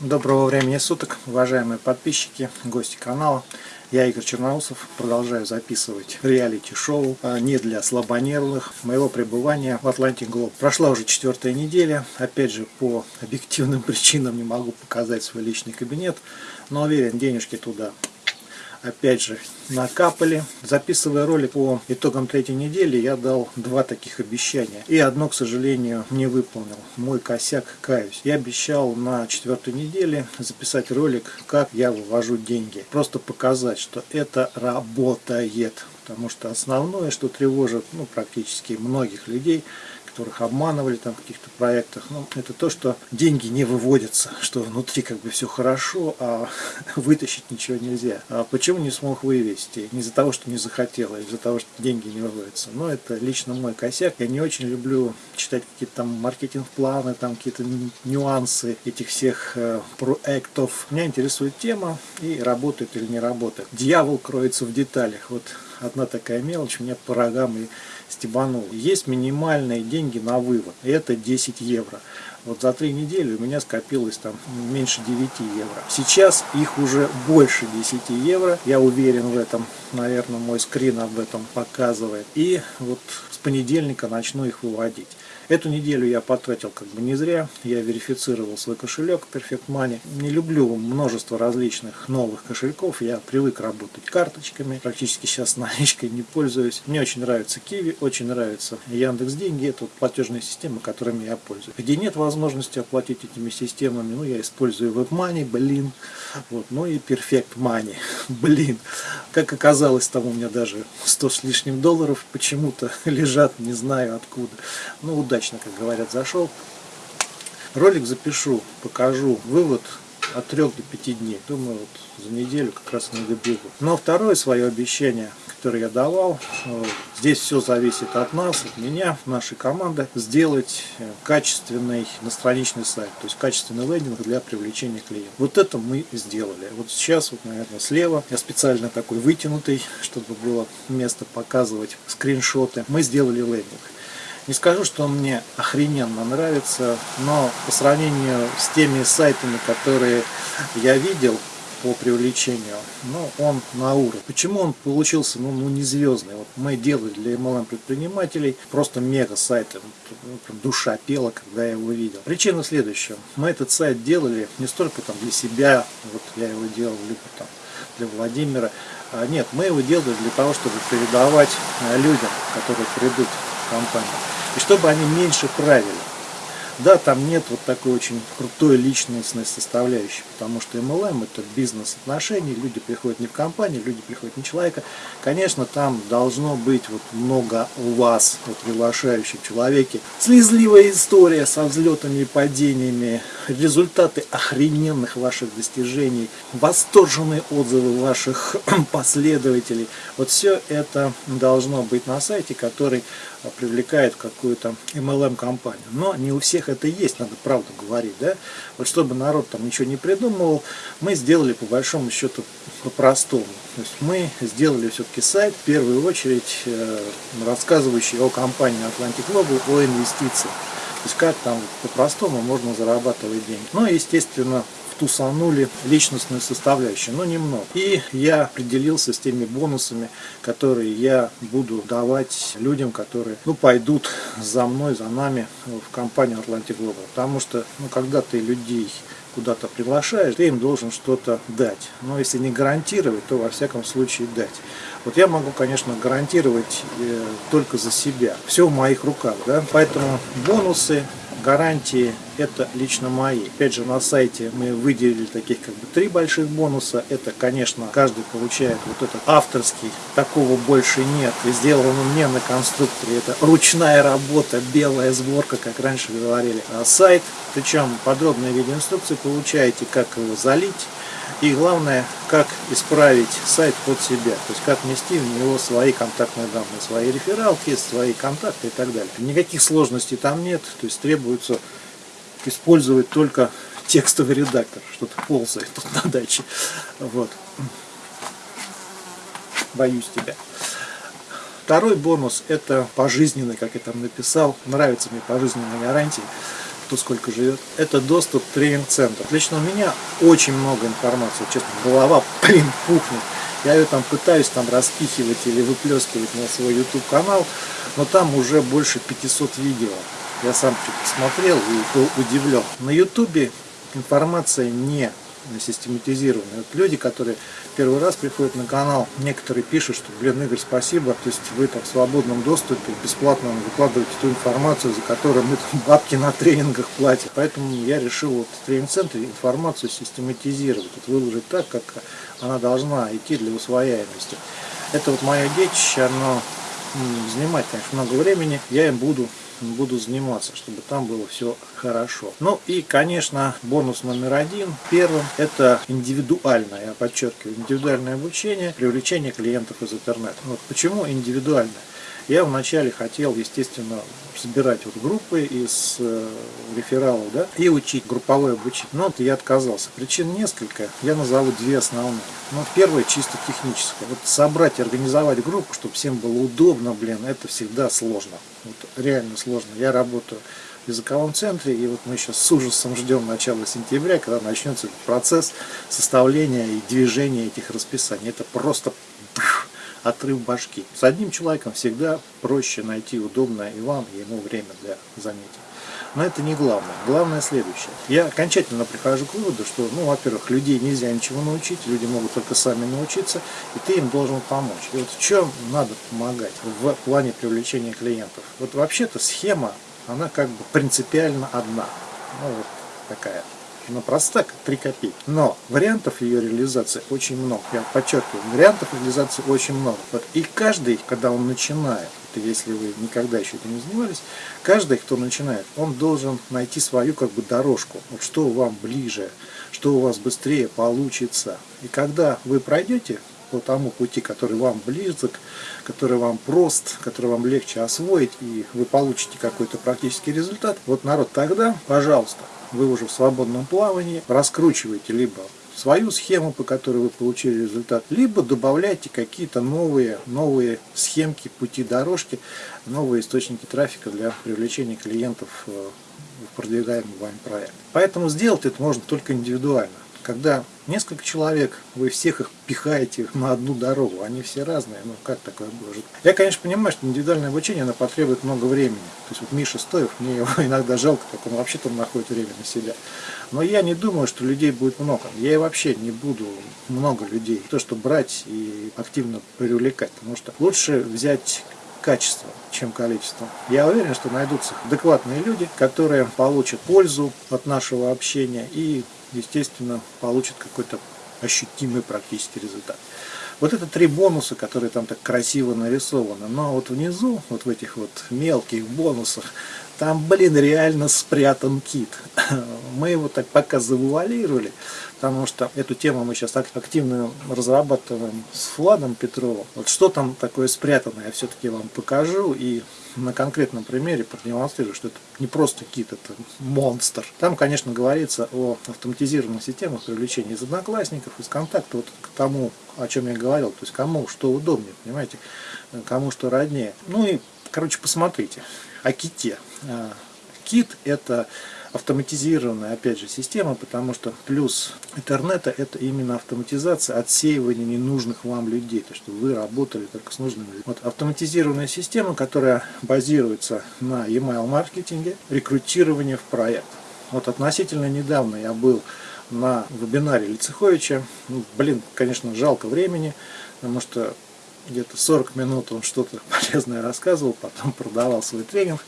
Доброго времени суток, уважаемые подписчики, гости канала. Я Игорь Черноусов, продолжаю записывать реалити-шоу а, не для слабонервных моего пребывания в Atlantic Globe. Прошла уже четвертая неделя, опять же по объективным причинам не могу показать свой личный кабинет, но уверен, денежки туда опять же накапали. Записывая ролик по итогам третьей недели, я дал два таких обещания. И одно, к сожалению, не выполнил. Мой косяк, каюсь. Я обещал на четвертой неделе записать ролик, как я вывожу деньги. Просто показать, что это работает. Потому что основное, что тревожит ну, практически многих людей, которых обманывали там в каких-то проектах. Ну, это то, что деньги не выводятся, что внутри как бы все хорошо, а вытащить ничего нельзя. А почему не смог вывести? Не из-за того, что не захотел, а из-за того, что деньги не выводятся. Но это лично мой косяк. Я не очень люблю читать какие-то там маркетинг-планы, там какие-то нюансы этих всех э, проектов. Меня интересует тема и работает или не работает. Дьявол кроется в деталях. Вот одна такая мелочь меня по рогам и стебанул. Есть минимальные деньги на вывод, это 10 евро. Вот за три недели у меня скопилось там меньше 9 евро. Сейчас их уже больше 10 евро, я уверен в этом, наверное, мой скрин об этом показывает. И вот с понедельника начну их выводить. Эту неделю я потратил как бы не зря. Я верифицировал свой кошелек Perfect Money. Не люблю множество различных новых кошельков. Я привык работать карточками. Практически сейчас наличкой не пользуюсь. Мне очень нравится Kiwi, очень нравится Яндекс Деньги. Это вот платежные системы, которыми я пользуюсь. Где нет возможности оплатить этими системами, ну я использую WebMoney, блин. Вот, ну и Perfect Money, блин. Как оказалось, там у меня даже 100 с лишним долларов почему-то лежат, не знаю откуда. Ну удачно удачно, как говорят, зашел. Ролик запишу, покажу вывод от 3 до 5 дней. Думаю, вот за неделю как раз не добегу. Но второе свое обещание, которое я давал, здесь все зависит от нас, от меня, нашей команды, сделать э, качественный настраничный сайт, то есть качественный лендинг для привлечения клиентов. Вот это мы сделали. Вот сейчас, вот, наверное, слева, я специально такой вытянутый, чтобы было место показывать скриншоты, мы сделали лендинг. Не скажу, что он мне охрененно нравится, но по сравнению с теми сайтами, которые я видел по привлечению, ну, он на уровне. Почему он получился, ну, ну не звездный? Вот мы делали для MLM предпринимателей просто мега сайты. Ну, душа пела, когда я его видел. Причина следующая. Мы этот сайт делали не столько там для себя, вот я его делал, либо там для Владимира. А нет, мы его делали для того, чтобы передавать э, людям, которые придут в компанию и чтобы они меньше правили. Да, там нет вот такой очень крутой личностной составляющей, потому что MLM это бизнес-отношения, люди приходят не в компанию, люди приходят не человека. Конечно, там должно быть вот много у вас, вот приглашающих человеке, слезливая история со взлетами и падениями, результаты охрененных ваших достижений, восторженные отзывы ваших последователей. Вот все это должно быть на сайте, который привлекает какую-то MLM-компанию. Но не у всех это есть, надо правду говорить. Да? Вот чтобы народ там ничего не придумывал, мы сделали по большому счету по-простому. То есть мы сделали все-таки сайт, в первую очередь, э, рассказывающий о компании Atlantic Global, о инвестициях. То есть как там по-простому можно зарабатывать деньги. Ну, естественно, тусанули личностную составляющую, но немного. И я определился с теми бонусами, которые я буду давать людям, которые ну, пойдут за мной, за нами в компанию Atlantic Global. Потому что ну, когда ты людей куда-то приглашаешь, ты им должен что-то дать. Но если не гарантировать, то во всяком случае дать. Вот я могу, конечно, гарантировать э, только за себя. Все в моих руках. Да? Поэтому бонусы гарантии это лично мои. Опять же на сайте мы выделили таких как бы три больших бонуса. Это конечно каждый получает вот этот авторский, такого больше нет. И сделан он не на конструкторе. Это ручная работа, белая сборка, как раньше говорили. А сайт, причем подробные видеоинструкции получаете, как его залить. И главное, как исправить сайт под себя, то есть как внести в него свои контактные данные, свои рефералки, свои контакты и так далее. Никаких сложностей там нет, то есть требуется использовать только текстовый редактор, что-то ползает тут на даче. Вот. Боюсь тебя. Второй бонус это пожизненный, как я там написал, нравится мне пожизненная гарантия. Кто сколько живет. Это доступ тренинг-центр. Лично у меня очень много информации, честно, голова, блин, пухнет. Я ее там пытаюсь там распихивать или выплескивать на свой YouTube канал, но там уже больше 500 видео. Я сам смотрел и был удивлен. На YouTube информация не систематизированная. Вот люди, которые первый раз приходят на канал, некоторые пишут, что, блин, Игорь, спасибо, то есть вы там в свободном доступе, бесплатно выкладываете ту информацию, за которую мы там бабки на тренингах платим. Поэтому я решил вот в тренинг-центре информацию систематизировать, вот выложить так, как она должна идти для усвояемости. Это вот мое детище, оно занимает, конечно, много времени, я им буду буду заниматься, чтобы там было все хорошо. Ну и, конечно, бонус номер один, первым, это индивидуальное, я подчеркиваю, индивидуальное обучение, привлечение клиентов из интернета. Вот почему индивидуальное? Я вначале хотел, естественно, собирать вот группы из э, рефералов, да, и учить групповое обучение. Но вот я отказался. Причин несколько, я назову две основные. Ну, первое чисто техническое. Вот собрать и организовать группу, чтобы всем было удобно, блин, это всегда сложно. Вот реально сложно. Я работаю в языковом центре, и вот мы сейчас с ужасом ждем начала сентября, когда начнется процесс составления и движения этих расписаний. Это просто отрыв башки. С одним человеком всегда проще найти удобное и вам, и ему время для занятий. Но это не главное. Главное следующее. Я окончательно прихожу к выводу, что, ну, во-первых, людей нельзя ничего научить, люди могут только сами научиться, и ты им должен помочь. И вот в чем надо помогать в плане привлечения клиентов? Вот вообще-то схема, она как бы принципиально одна. Ну, вот такая она проста, как 3 копейки. Но вариантов ее реализации очень много. Я подчеркиваю, вариантов реализации очень много. Вот. И каждый, когда он начинает, это если вы никогда еще этим не занимались, каждый, кто начинает, он должен найти свою как бы дорожку. Вот что вам ближе, что у вас быстрее получится. И когда вы пройдете по тому пути, который вам близок, который вам прост, который вам легче освоить, и вы получите какой-то практический результат, вот народ тогда, пожалуйста, вы уже в свободном плавании, раскручиваете либо свою схему, по которой вы получили результат, либо добавляйте какие-то новые, новые схемки, пути дорожки, новые источники трафика для привлечения клиентов э, в продвигаемый вами проект. Поэтому сделать это можно только индивидуально когда несколько человек, вы всех их пихаете на одну дорогу, они все разные, ну как такое может? Я, конечно, понимаю, что индивидуальное обучение, оно потребует много времени. То есть вот Миша Стоев, мне его иногда жалко, как он вообще там находит время на себя. Но я не думаю, что людей будет много. Я и вообще не буду много людей. То, что брать и активно привлекать. Потому что лучше взять качество, чем количество. Я уверен, что найдутся адекватные люди, которые получат пользу от нашего общения и естественно, получит какой-то ощутимый практический результат. Вот это три бонуса, которые там так красиво нарисованы. Но вот внизу, вот в этих вот мелких бонусах, там, блин, реально спрятан кит. Мы его так пока завуалировали, потому что эту тему мы сейчас активно разрабатываем с Владом Петровым. Вот что там такое спрятано, я все-таки вам покажу и на конкретном примере продемонстрирую, что это не просто кит, это монстр. Там, конечно, говорится о автоматизированных системах привлечения из одноклассников, из контакта, вот к тому, о чем я говорил, то есть кому что удобнее, понимаете, кому что роднее. Ну и, короче, посмотрите о ките. А, кит это автоматизированная, опять же, система, потому что плюс интернета это именно автоматизация отсеивания ненужных вам людей, то что вы работали только с нужными людьми. Вот автоматизированная система, которая базируется на email маркетинге, рекрутирование в проект. Вот относительно недавно я был на вебинаре Лицеховича. Ну, блин, конечно, жалко времени, потому что где-то 40 минут он что-то полезное рассказывал, потом продавал свой тренинг.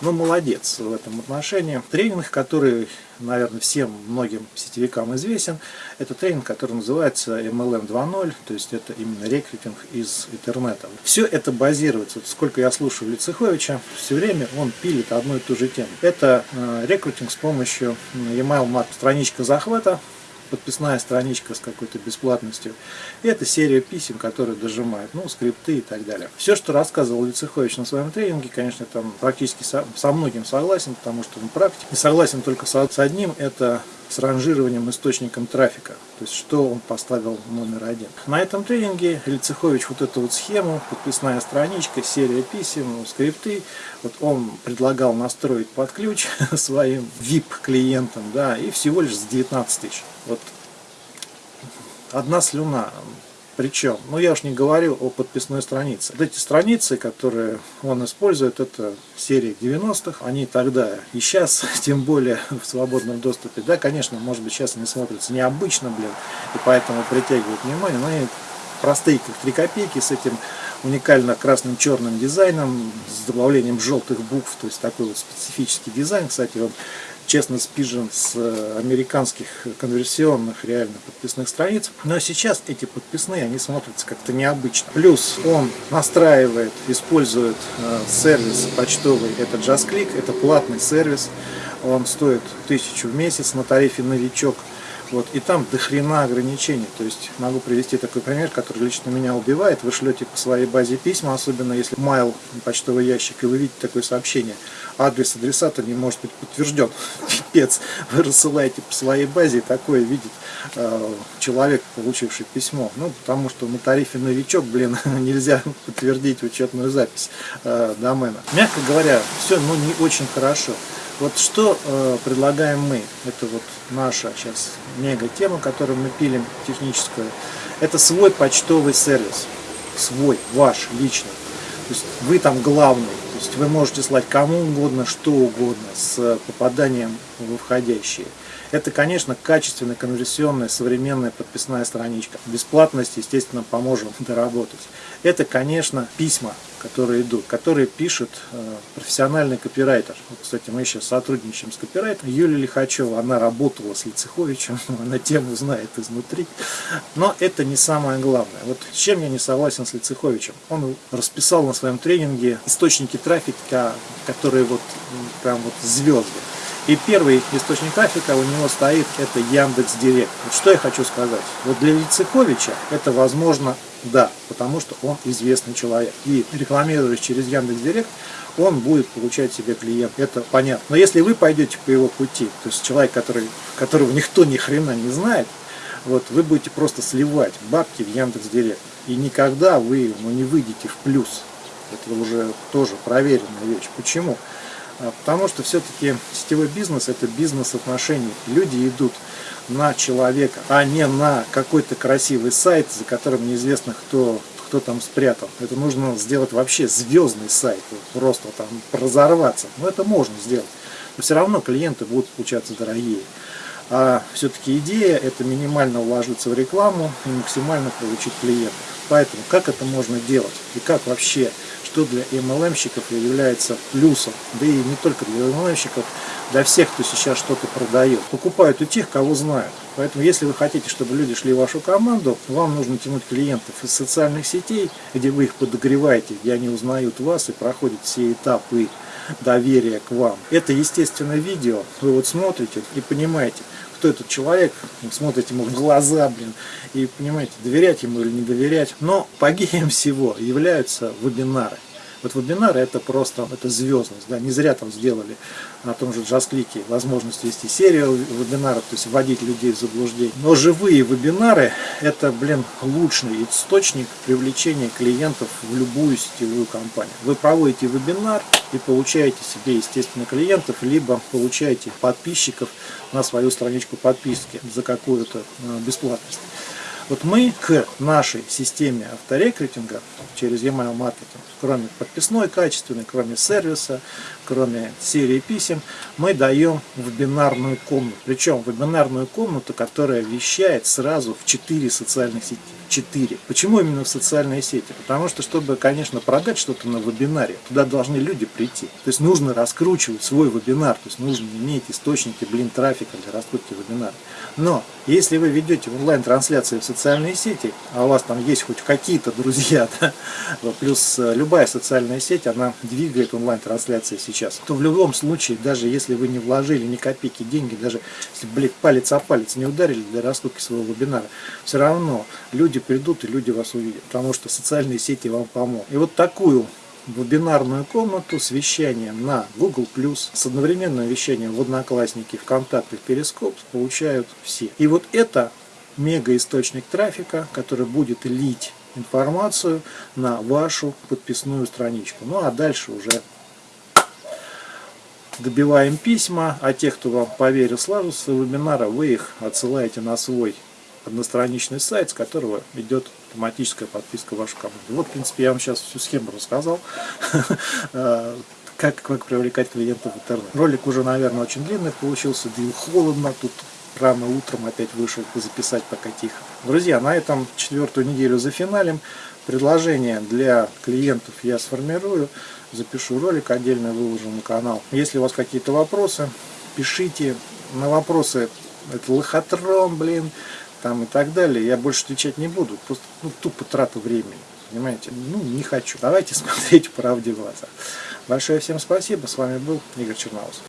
Ну, молодец в этом отношении. Тренинг, который, наверное, всем многим сетевикам известен, это тренинг, который называется MLM 2.0, то есть это именно рекрутинг из интернета. Все это базируется, сколько я слушаю Лицеховича, все время он пилит одну и ту же тему. Это э, рекрутинг с помощью email марк страничка захвата, подписная страничка с какой-то бесплатностью. И это серия писем, которые дожимают, ну, скрипты и так далее. Все, что рассказывал Лицехович на своем тренинге, конечно, там практически со, со многим согласен, потому что он практик. Не согласен только со, с одним, это с ранжированием источником трафика. То есть, что он поставил номер один. На этом тренинге Лицехович вот эту вот схему, подписная страничка, серия писем, скрипты, вот он предлагал настроить под ключ своим VIP-клиентам, да, и всего лишь за 19 тысяч. Вот одна слюна причем, ну я уж не говорю о подписной странице. Вот эти страницы, которые он использует, это серии 90-х, они тогда и сейчас, тем более в свободном доступе. Да, конечно, может быть сейчас они смотрятся необычно, блин, и поэтому притягивают внимание, но они простые, как три копейки, с этим уникально красным черным дизайном, с добавлением желтых букв, то есть такой вот специфический дизайн. Кстати, он честно спижен с э, американских конверсионных реально подписных страниц. Но сейчас эти подписные, они смотрятся как-то необычно. Плюс он настраивает, использует э, сервис почтовый, это JustClick, это платный сервис. Он стоит тысячу в месяц на тарифе новичок. Вот, и там до хрена ограничений. То есть могу привести такой пример, который лично меня убивает. Вы шлете по своей базе письма, особенно если майл, почтовый ящик, и вы видите такое сообщение. Адрес адресата не может быть подтвержден. Пипец. Вы рассылаете по своей базе, и такое видит э, человек, получивший письмо. Ну, потому что на тарифе новичок, блин, нельзя подтвердить учетную запись э, домена. Мягко говоря, все ну, не очень хорошо. Вот что э, предлагаем мы, это вот наша сейчас мега тема, которую мы пилим, техническую, это свой почтовый сервис, свой, ваш, личный. То есть вы там главный, то есть вы можете слать кому угодно, что угодно с попаданием в входящие. Это, конечно, качественная, конверсионная, современная подписная страничка. Бесплатность, естественно, поможем доработать. Это, конечно, письма, которые идут, которые пишет э, профессиональный копирайтер. Вот, кстати, мы сейчас сотрудничаем с копирайтером. Юлия Лихачева, она работала с Лицеховичем, она тему знает изнутри. Но это не самое главное. Вот чем я не согласен с Лицеховичем? Он расписал на своем тренинге источники трафика, которые вот прям вот звезды. И первый источник трафика у него стоит, это Яндекс Директ. Вот что я хочу сказать. Вот для Лицеховича это возможно, да, потому что он известный человек. И рекламируясь через Яндекс Директ, он будет получать себе клиент. Это понятно. Но если вы пойдете по его пути, то есть человек, который, которого никто ни хрена не знает, вот вы будете просто сливать бабки в Яндекс Директ. И никогда вы ну, не выйдете в плюс. Это уже тоже проверенная вещь. Почему? А, потому что все-таки сетевой бизнес это бизнес отношений. Люди идут на человека, а не на какой-то красивый сайт, за которым неизвестно кто, кто там спрятан. Это нужно сделать вообще звездный сайт, просто там разорваться. Но это можно сделать. Но все равно клиенты будут получаться дорогие. А все-таки идея это минимально вложиться в рекламу и максимально получить клиентов. Поэтому как это можно делать и как вообще что для MLM-щиков является плюсом, да и не только для MLM-щиков, для всех, кто сейчас что-то продает. Покупают у тех, кого знают. Поэтому, если вы хотите, чтобы люди шли в вашу команду, вам нужно тянуть клиентов из социальных сетей, где вы их подогреваете, где они узнают вас и проходят все этапы доверия к вам. Это естественное видео, вы вот смотрите и понимаете, кто этот человек, смотрите ему в глаза, блин, и понимаете, доверять ему или не доверять. Но погибем всего являются вебинары. Вот вебинары это просто, это звездность, да, не зря там сделали на том же джаз-клике возможность вести серию вебинаров, то есть вводить людей в заблуждение. Но живые вебинары это, блин, лучший источник привлечения клиентов в любую сетевую компанию. Вы проводите вебинар и получаете себе, естественно, клиентов, либо получаете подписчиков на свою страничку подписки за какую-то э, бесплатность. Вот мы к нашей системе авторекрутинга через email маркетинг, кроме подписной качественной, кроме сервиса, кроме серии писем, мы даем вебинарную комнату. Причем вебинарную комнату, которая вещает сразу в 4 социальных сети. 4. Почему именно в социальные сети? Потому что, чтобы, конечно, продать что-то на вебинаре, туда должны люди прийти. То есть нужно раскручивать свой вебинар, то есть нужно иметь источники, блин, трафика для раскрутки вебинара. Но если вы ведете онлайн-трансляции в социальные сети, а у вас там есть хоть какие-то друзья, да, плюс э, любая социальная сеть, она двигает онлайн-трансляции сейчас, то в любом случае, даже если вы не вложили ни копейки деньги, даже если, блядь, палец о палец не ударили для раскрутки своего вебинара, все равно люди придут и люди вас увидят, потому что социальные сети вам помогут. И вот такую вебинарную комнату с вещанием на Google+, с одновременным вещанием в Одноклассники, ВКонтакте, Перископ получают все. И вот это мега источник трафика, который будет лить информацию на вашу подписную страничку. Ну а дальше уже добиваем письма, а тех, кто вам поверил сразу с вебинара, вы их отсылаете на свой одностраничный сайт, с которого идет автоматическая подписка в вашу команду. Вот, в принципе, я вам сейчас всю схему рассказал, как, как привлекать клиентов в интернет. Ролик уже, наверное, очень длинный получился, да холодно, тут рано утром опять вышел записать пока тихо. Друзья, на этом четвертую неделю за финалем. Предложение для клиентов я сформирую, запишу ролик, отдельно выложу на канал. Если у вас какие-то вопросы, пишите. На вопросы это лохотрон, блин, там и так далее. Я больше отвечать не буду, просто ну, тупо трата времени. Понимаете? Ну, не хочу. Давайте смотреть правде в глаза. Большое всем спасибо. С вами был Игорь Черноусов.